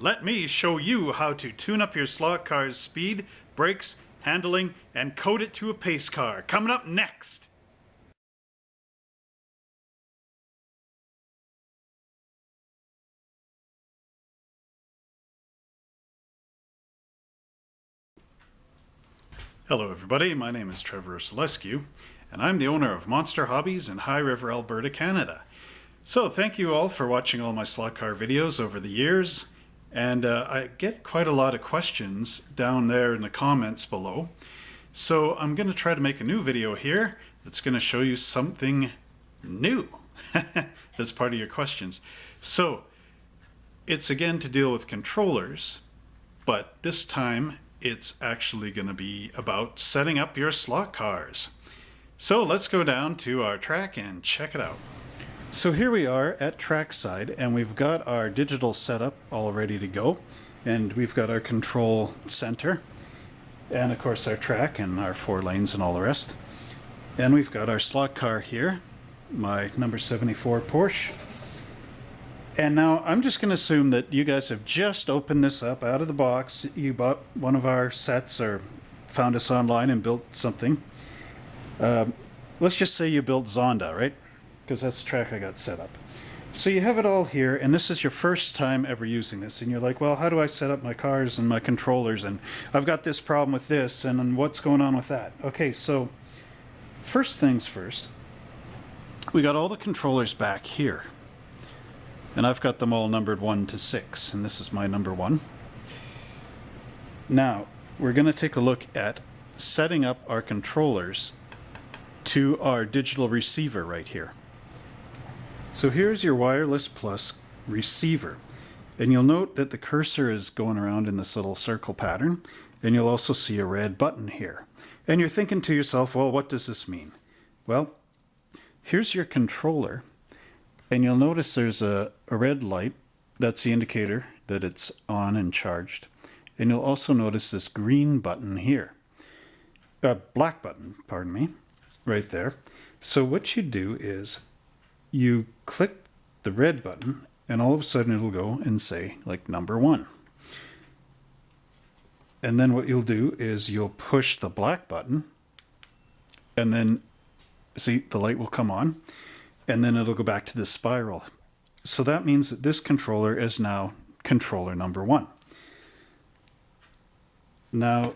let me show you how to tune up your slot car's speed, brakes, handling, and code it to a pace car. Coming up next. Hello everybody, my name is Trevor Selescu, and I'm the owner of Monster Hobbies in High River, Alberta, Canada. So thank you all for watching all my slot car videos over the years, and uh, I get quite a lot of questions down there in the comments below. So I'm going to try to make a new video here that's going to show you something new that's part of your questions. So it's again to deal with controllers, but this time it's actually going to be about setting up your slot cars. So let's go down to our track and check it out. So here we are at trackside and we've got our digital setup all ready to go and we've got our control center and of course our track and our four lanes and all the rest. And we've got our slot car here, my number 74 Porsche and now I'm just going to assume that you guys have just opened this up out of the box. You bought one of our sets or found us online and built something. Um, let's just say you built Zonda, right? Because that's the track I got set up. So you have it all here, and this is your first time ever using this, and you're like, well, how do I set up my cars and my controllers, and I've got this problem with this, and what's going on with that? Okay, so first things first, we got all the controllers back here. And I've got them all numbered 1 to 6, and this is my number 1. Now, we're going to take a look at setting up our controllers to our digital receiver right here. So here's your Wireless Plus receiver. And you'll note that the cursor is going around in this little circle pattern, and you'll also see a red button here. And you're thinking to yourself, well, what does this mean? Well, here's your controller and you'll notice there's a, a red light. That's the indicator that it's on and charged. And you'll also notice this green button here. A black button, pardon me, right there. So what you do is you click the red button and all of a sudden it'll go and say like number one. And then what you'll do is you'll push the black button and then see the light will come on and then it'll go back to the spiral. So that means that this controller is now controller number one. Now,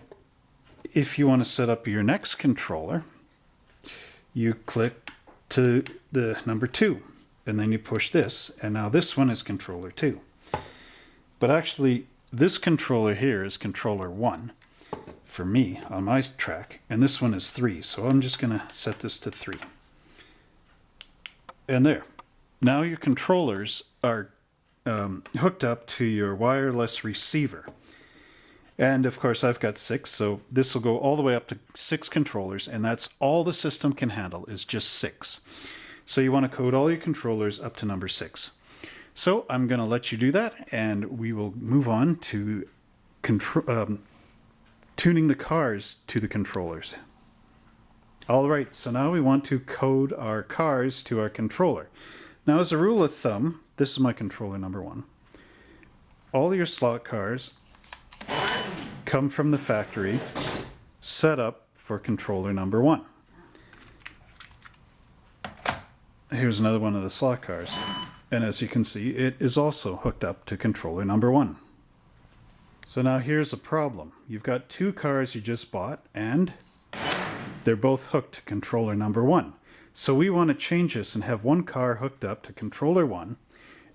if you want to set up your next controller, you click to the number two, and then you push this, and now this one is controller two. But actually, this controller here is controller one for me on my track, and this one is three. So I'm just going to set this to three and there. Now your controllers are um, hooked up to your wireless receiver. And of course, I've got six, so this will go all the way up to six controllers, and that's all the system can handle is just six. So you want to code all your controllers up to number six. So I'm going to let you do that, and we will move on to um, tuning the cars to the controllers. All right, so now we want to code our cars to our controller. Now as a rule of thumb, this is my controller number one. All your slot cars come from the factory set up for controller number one. Here's another one of the slot cars. And as you can see, it is also hooked up to controller number one. So now here's a problem. You've got two cars you just bought and they're both hooked to controller number one. So we want to change this and have one car hooked up to controller one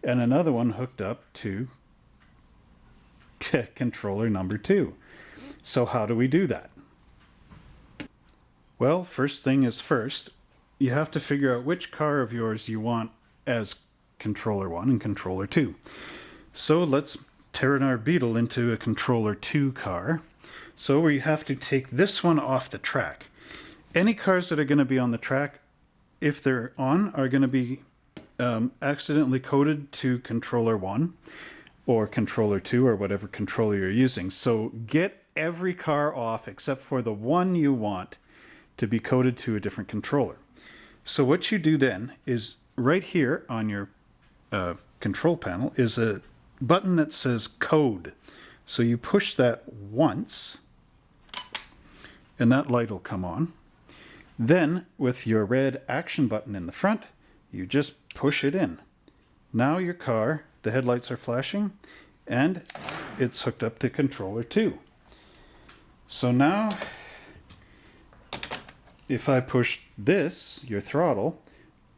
and another one hooked up to controller number two. So how do we do that? Well, first thing is first, you have to figure out which car of yours you want as controller one and controller two. So let's turn our Beetle into a controller two car. So we have to take this one off the track any cars that are going to be on the track, if they're on, are going to be um, accidentally coded to controller 1 or controller 2 or whatever controller you're using. So get every car off except for the one you want to be coded to a different controller. So what you do then is right here on your uh, control panel is a button that says code. So you push that once, and that light will come on. Then, with your red action button in the front, you just push it in. Now your car, the headlights are flashing, and it's hooked up to controller 2. So now, if I push this, your throttle,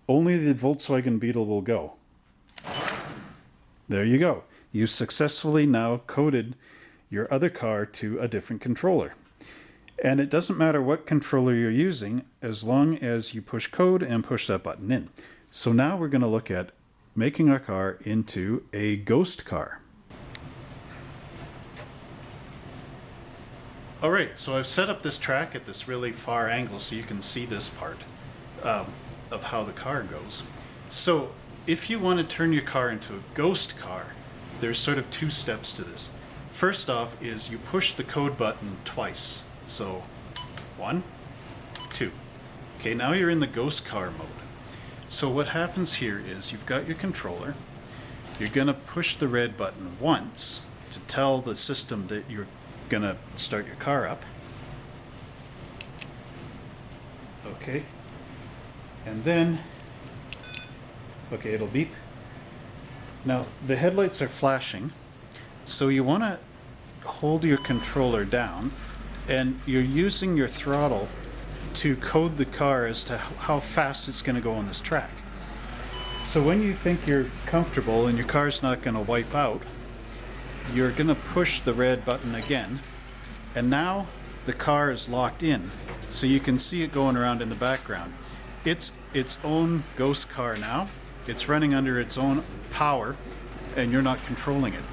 only the Volkswagen Beetle will go. There you go. You successfully now coded your other car to a different controller. And it doesn't matter what controller you're using as long as you push code and push that button in. So now we're going to look at making our car into a ghost car. Alright, so I've set up this track at this really far angle so you can see this part um, of how the car goes. So if you want to turn your car into a ghost car, there's sort of two steps to this. First off is you push the code button twice. So one, two. Okay, now you're in the ghost car mode. So what happens here is you've got your controller. You're going to push the red button once to tell the system that you're going to start your car up. Okay. And then, okay, it'll beep. Now, the headlights are flashing, so you want to hold your controller down and you're using your throttle to code the car as to how fast it's going to go on this track. So when you think you're comfortable and your car's not going to wipe out, you're going to push the red button again and now the car is locked in so you can see it going around in the background. It's its own ghost car now. It's running under its own power and you're not controlling it.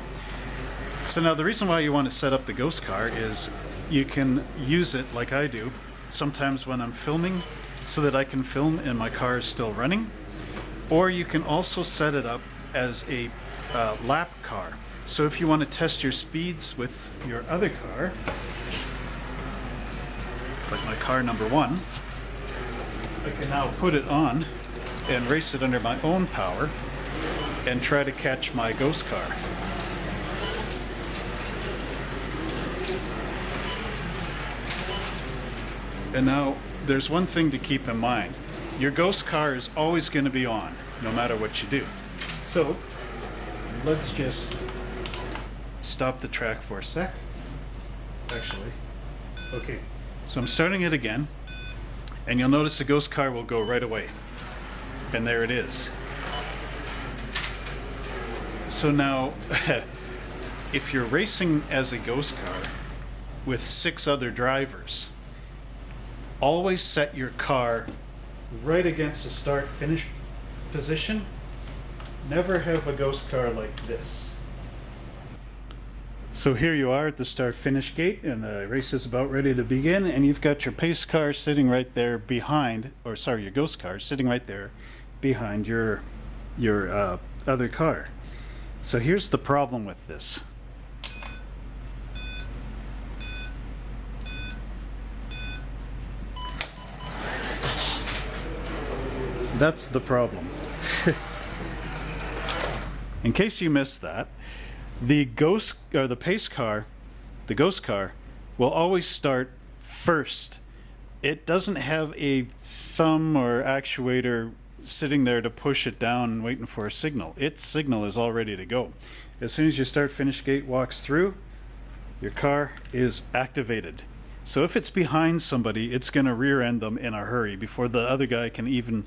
So now the reason why you want to set up the ghost car is you can use it like I do sometimes when I'm filming so that I can film and my car is still running. Or you can also set it up as a uh, lap car. So if you want to test your speeds with your other car like my car number one I can now put it on and race it under my own power and try to catch my ghost car And now, there's one thing to keep in mind. Your ghost car is always going to be on, no matter what you do. So, let's just stop the track for a sec. Actually, okay. So I'm starting it again, and you'll notice the ghost car will go right away. And there it is. So now, if you're racing as a ghost car with six other drivers, always set your car right against the start finish position. Never have a ghost car like this. So here you are at the start finish gate and the race is about ready to begin and you've got your pace car sitting right there behind or sorry your ghost car sitting right there behind your your uh, other car. So here's the problem with this. That's the problem. In case you missed that, the ghost or the pace car, the ghost car, will always start first. It doesn't have a thumb or actuator sitting there to push it down and waiting for a signal. Its signal is all ready to go. As soon as your start finish gate walks through, your car is activated. So if it's behind somebody, it's going to rear end them in a hurry before the other guy can even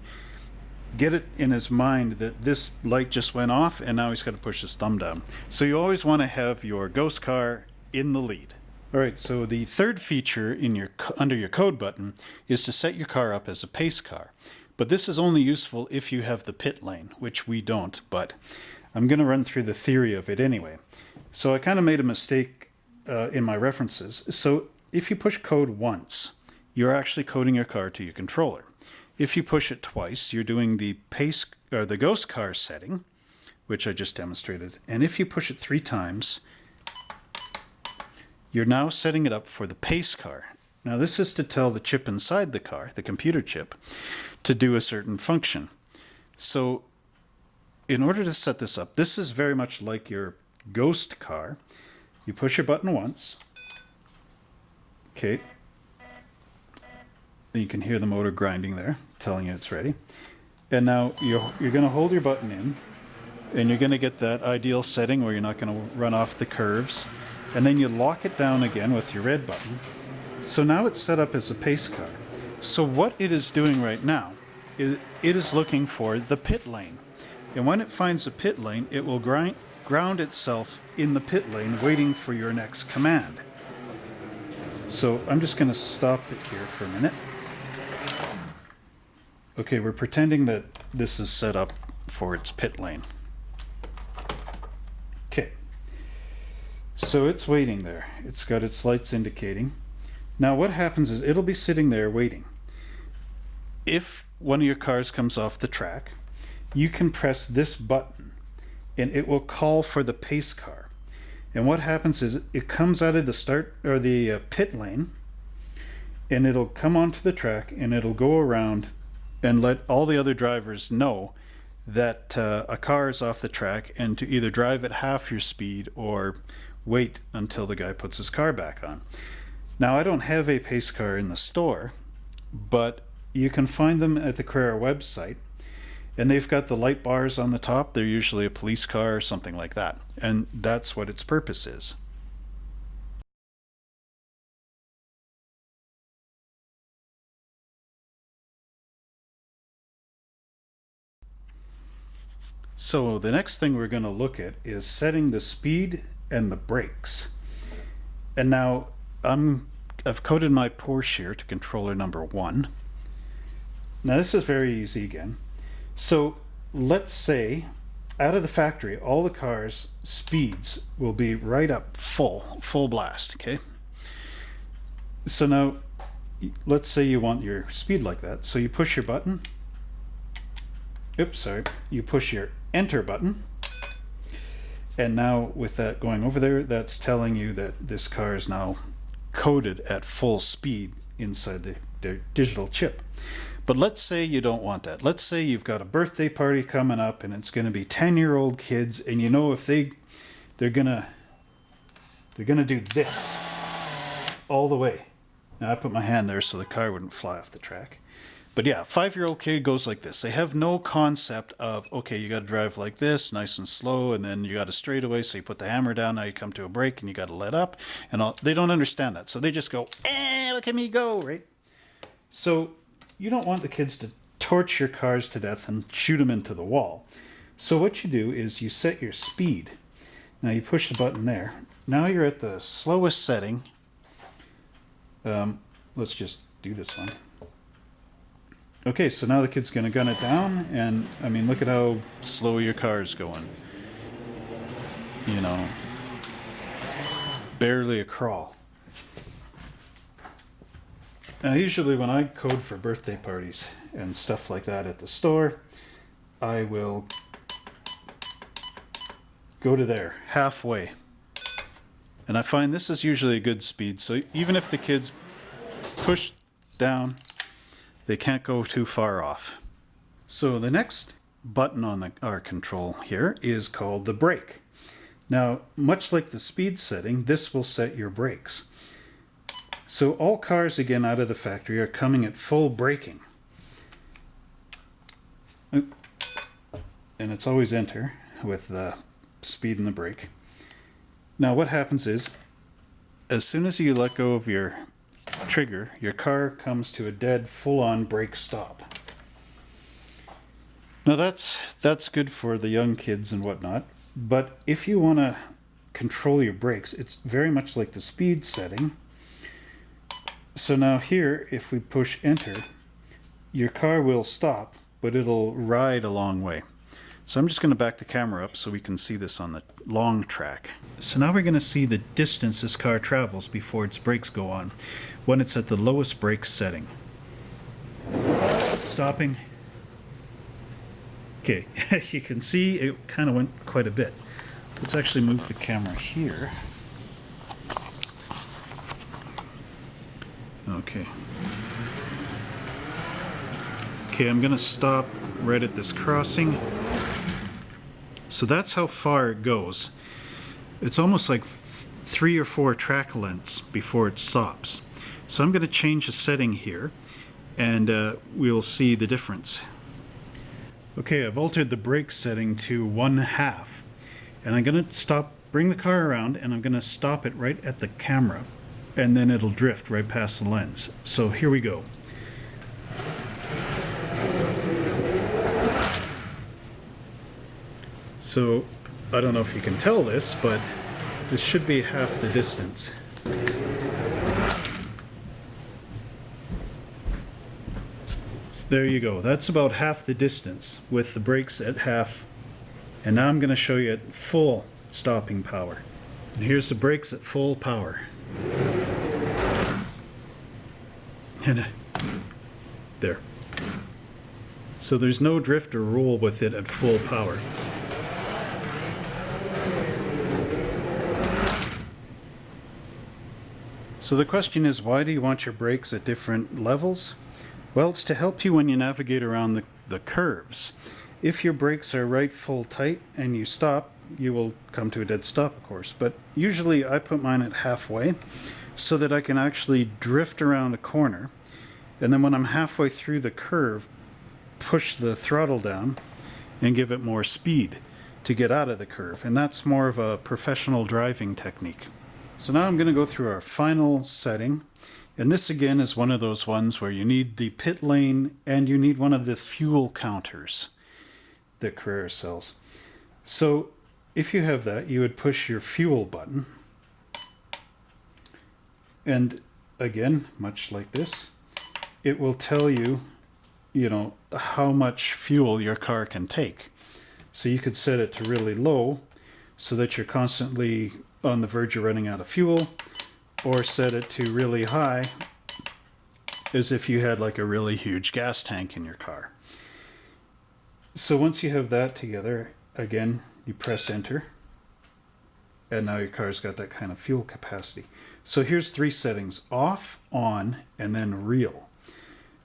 get it in his mind that this light just went off and now he's got to push his thumb down. So you always want to have your ghost car in the lead. All right, so the third feature in your under your code button is to set your car up as a pace car. But this is only useful if you have the pit lane, which we don't, but I'm going to run through the theory of it anyway. So I kind of made a mistake uh, in my references. So if you push code once, you're actually coding your car to your controller. If you push it twice, you're doing the pace or the ghost car setting, which I just demonstrated. And if you push it three times, you're now setting it up for the pace car. Now this is to tell the chip inside the car, the computer chip, to do a certain function. So in order to set this up, this is very much like your ghost car, you push a button once. Okay. You can hear the motor grinding there, telling you it's ready. And now you're, you're going to hold your button in, and you're going to get that ideal setting where you're not going to run off the curves. And then you lock it down again with your red button. So now it's set up as a pace car. So what it is doing right now is it is looking for the pit lane. And when it finds the pit lane, it will grind, ground itself in the pit lane waiting for your next command. So I'm just going to stop it here for a minute. Okay, we're pretending that this is set up for its pit lane. Okay. So it's waiting there. It's got its lights indicating. Now what happens is it'll be sitting there waiting. If one of your cars comes off the track, you can press this button and it will call for the pace car. And what happens is it comes out of the start or the uh, pit lane and it'll come onto the track and it'll go around and let all the other drivers know that uh, a car is off the track and to either drive at half your speed or wait until the guy puts his car back on. Now I don't have a pace car in the store, but you can find them at the Carrera website and they've got the light bars on the top. They're usually a police car or something like that. And that's what its purpose is. So the next thing we're going to look at is setting the speed and the brakes. And now I'm, I've coded my Porsche here to controller number one. Now this is very easy again. So let's say out of the factory, all the cars speeds will be right up full, full blast, okay? So now let's say you want your speed like that. So you push your button. Oops, sorry. You push your enter button. And now with that going over there, that's telling you that this car is now coded at full speed inside the, the digital chip. But let's say you don't want that. Let's say you've got a birthday party coming up and it's going to be 10 year old kids and you know if they they're going to they're going to do this all the way. Now I put my hand there so the car wouldn't fly off the track. But yeah, five-year-old kid goes like this. They have no concept of, okay, you got to drive like this, nice and slow, and then you got a straightaway, so you put the hammer down, now you come to a break, and you got to let up, and all. They don't understand that, so they just go, eh, look at me go, right? So you don't want the kids to torch your cars to death and shoot them into the wall. So what you do is you set your speed. Now you push the button there. Now you're at the slowest setting. Um, let's just do this one. Okay, so now the kid's going to gun it down, and I mean, look at how slow your car's going. You know, barely a crawl. Now, usually when I code for birthday parties and stuff like that at the store, I will go to there halfway. And I find this is usually a good speed, so even if the kids push down they can't go too far off. So the next button on the, our control here is called the brake. Now, much like the speed setting, this will set your brakes. So all cars, again, out of the factory are coming at full braking. And it's always enter with the speed and the brake. Now what happens is, as soon as you let go of your trigger, your car comes to a dead full-on brake stop. Now that's that's good for the young kids and whatnot, but if you want to control your brakes, it's very much like the speed setting. So now here, if we push enter, your car will stop, but it'll ride a long way. So I'm just going to back the camera up so we can see this on the long track. So now we're going to see the distance this car travels before its brakes go on when it's at the lowest brake setting. Stopping. Okay, as you can see it kind of went quite a bit. Let's actually move the camera here. Okay. Okay, I'm going to stop right at this crossing. So that's how far it goes. it's almost like three or four track lengths before it stops. So I'm going to change the setting here and uh, we'll see the difference. Okay, I've altered the brake setting to one half and I'm going to stop, bring the car around and I'm going to stop it right at the camera and then it'll drift right past the lens. So here we go. So I don't know if you can tell this, but this should be half the distance. There you go. That's about half the distance with the brakes at half. And now I'm going to show you at full stopping power. And here's the brakes at full power. And uh, there. So there's no drift or roll with it at full power. So the question is, why do you want your brakes at different levels? Well, it's to help you when you navigate around the, the curves. If your brakes are right full tight and you stop, you will come to a dead stop, of course. But usually I put mine at halfway so that I can actually drift around a corner. And then when I'm halfway through the curve, push the throttle down and give it more speed to get out of the curve. And that's more of a professional driving technique. So now I'm going to go through our final setting. And this again is one of those ones where you need the pit lane and you need one of the fuel counters that Carrera sells. So if you have that, you would push your fuel button. And again, much like this, it will tell you, you know, how much fuel your car can take. So you could set it to really low so that you're constantly on the verge of running out of fuel or set it to really high as if you had like a really huge gas tank in your car. So once you have that together, again, you press enter and now your car's got that kind of fuel capacity. So here's three settings, off, on, and then real.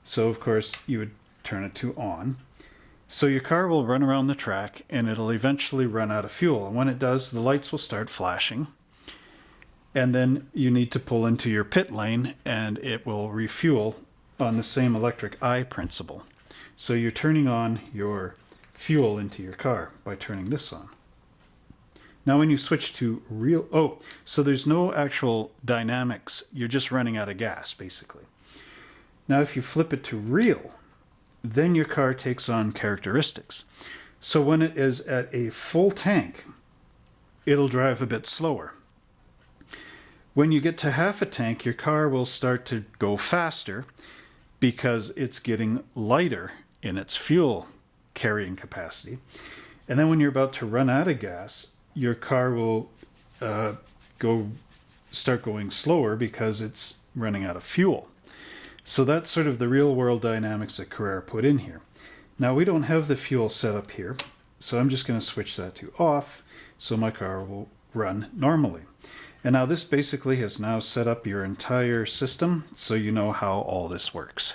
So of course you would turn it to on. So your car will run around the track and it'll eventually run out of fuel. And when it does, the lights will start flashing. And then you need to pull into your pit lane and it will refuel on the same electric eye principle. So you're turning on your fuel into your car by turning this on. Now when you switch to real, oh, so there's no actual dynamics. You're just running out of gas, basically. Now if you flip it to real, then your car takes on characteristics. So when it is at a full tank, it'll drive a bit slower. When you get to half a tank, your car will start to go faster because it's getting lighter in its fuel carrying capacity. And then when you're about to run out of gas, your car will uh, go start going slower because it's running out of fuel. So that's sort of the real world dynamics that Carrera put in here. Now we don't have the fuel set up here, so I'm just going to switch that to off so my car will run normally. And now this basically has now set up your entire system so you know how all this works.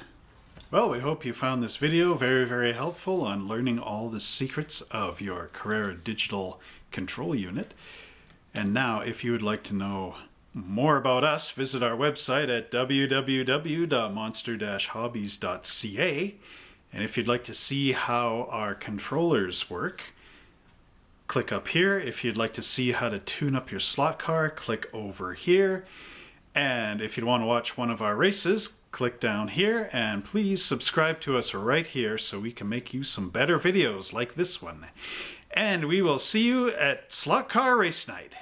Well, we hope you found this video very, very helpful on learning all the secrets of your Carrera digital control unit. And now, if you would like to know more about us, visit our website at www.monster-hobbies.ca. And if you'd like to see how our controllers work, click up here. If you'd like to see how to tune up your slot car, click over here. And if you want to watch one of our races, click down here and please subscribe to us right here so we can make you some better videos like this one. And we will see you at Slot Car Race Night.